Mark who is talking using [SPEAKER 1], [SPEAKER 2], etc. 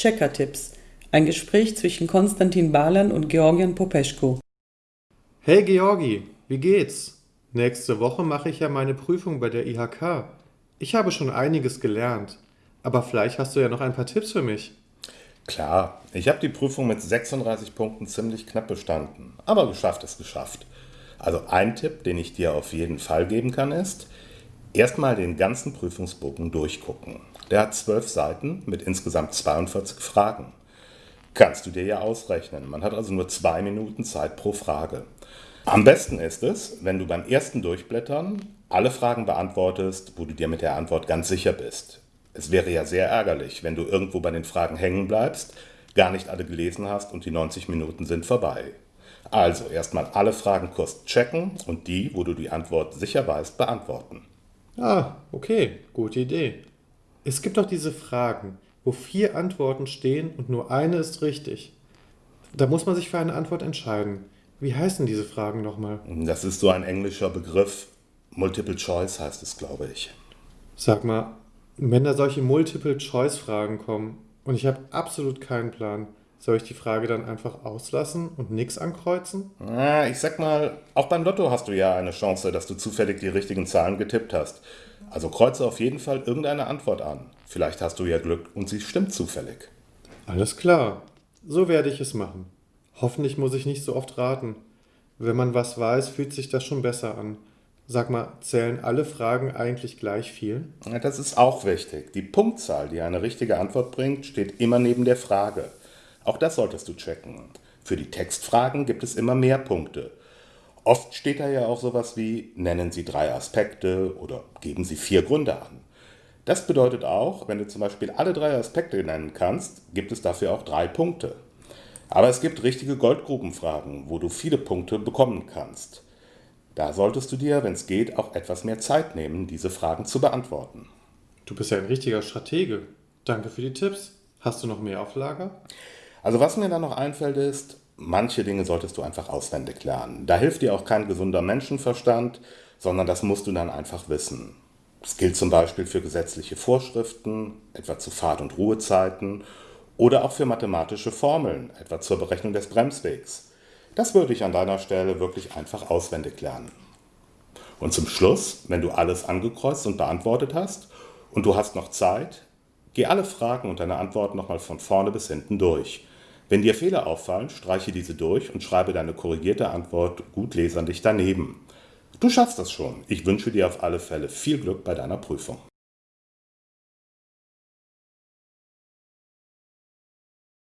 [SPEAKER 1] Checker-Tipps. Ein Gespräch zwischen Konstantin Balan und Georgian Popeschko.
[SPEAKER 2] Hey Georgi, wie geht's? Nächste Woche mache ich ja meine Prüfung bei der IHK. Ich habe schon einiges gelernt, aber vielleicht hast du ja noch ein paar Tipps für mich.
[SPEAKER 3] Klar, ich habe die Prüfung mit 36 Punkten ziemlich knapp bestanden, aber geschafft ist geschafft. Also ein Tipp, den ich dir auf jeden Fall geben kann, ist, erstmal den ganzen Prüfungsbogen durchgucken. Der hat zwölf Seiten mit insgesamt 42 Fragen. Kannst du dir ja ausrechnen. Man hat also nur zwei Minuten Zeit pro Frage. Am besten ist es, wenn du beim ersten Durchblättern alle Fragen beantwortest, wo du dir mit der Antwort ganz sicher bist. Es wäre ja sehr ärgerlich, wenn du irgendwo bei den Fragen hängen bleibst, gar nicht alle gelesen hast und die 90 Minuten sind vorbei. Also erstmal alle Fragen kurz checken und die, wo du die Antwort sicher weißt, beantworten.
[SPEAKER 2] Ah, okay, gute Idee. Es gibt doch diese Fragen, wo vier Antworten stehen und nur eine ist richtig. Da muss man sich für eine Antwort entscheiden. Wie heißen diese Fragen nochmal?
[SPEAKER 3] Das ist so ein englischer Begriff. Multiple Choice heißt es, glaube ich.
[SPEAKER 2] Sag mal, wenn da solche Multiple-Choice-Fragen kommen und ich habe absolut keinen Plan, soll ich die Frage dann einfach auslassen und nichts ankreuzen?
[SPEAKER 3] Na, ich sag mal, auch beim Lotto hast du ja eine Chance, dass du zufällig die richtigen Zahlen getippt hast. Also kreuze auf jeden Fall irgendeine Antwort an. Vielleicht hast du ja Glück und sie stimmt zufällig.
[SPEAKER 2] Alles klar. So werde ich es machen. Hoffentlich muss ich nicht so oft raten. Wenn man was weiß, fühlt sich das schon besser an. Sag mal, zählen alle Fragen eigentlich gleich viel?
[SPEAKER 3] Ja, das ist auch wichtig. Die Punktzahl, die eine richtige Antwort bringt, steht immer neben der Frage. Auch das solltest du checken. Für die Textfragen gibt es immer mehr Punkte. Oft steht da ja auch sowas wie, nennen Sie drei Aspekte oder geben Sie vier Gründe an. Das bedeutet auch, wenn du zum Beispiel alle drei Aspekte nennen kannst, gibt es dafür auch drei Punkte. Aber es gibt richtige Goldgrubenfragen, wo du viele Punkte bekommen kannst. Da solltest du dir, wenn es geht, auch etwas mehr Zeit nehmen, diese Fragen zu beantworten.
[SPEAKER 2] Du bist ja ein richtiger Stratege. Danke für die Tipps. Hast du noch mehr auf Lager?
[SPEAKER 3] Also was mir da noch einfällt ist, manche Dinge solltest du einfach auswendig lernen. Da hilft dir auch kein gesunder Menschenverstand, sondern das musst du dann einfach wissen. Das gilt zum Beispiel für gesetzliche Vorschriften, etwa zu Fahrt- und Ruhezeiten oder auch für mathematische Formeln, etwa zur Berechnung des Bremswegs. Das würde ich an deiner Stelle wirklich einfach auswendig lernen. Und zum Schluss, wenn du alles angekreuzt und beantwortet hast und du hast noch Zeit, geh alle Fragen und deine Antworten nochmal von vorne bis hinten durch. Wenn dir Fehler auffallen, streiche diese durch und schreibe deine korrigierte Antwort gut leserlich daneben. Du schaffst das schon. Ich wünsche dir auf alle Fälle viel Glück bei deiner Prüfung.